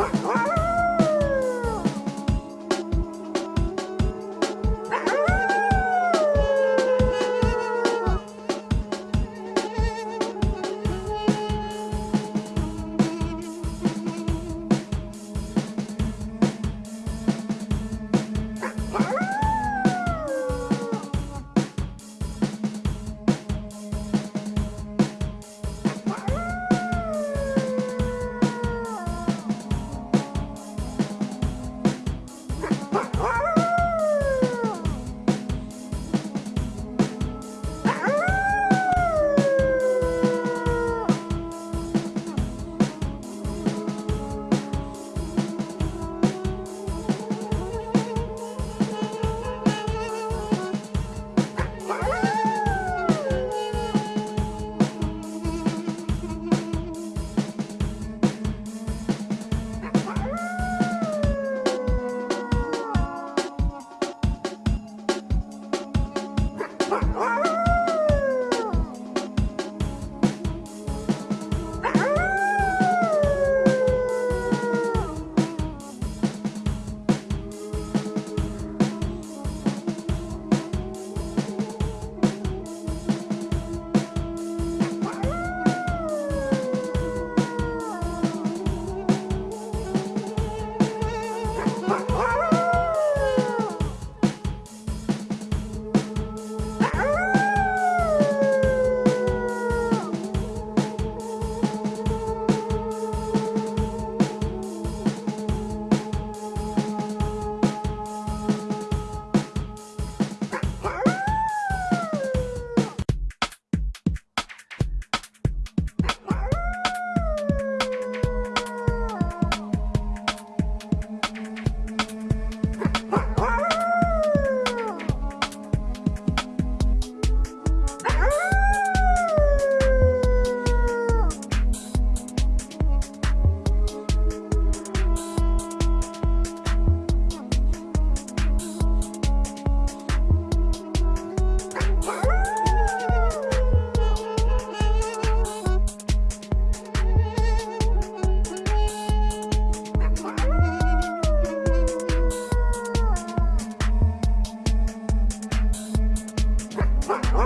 Ah, ah! Fuck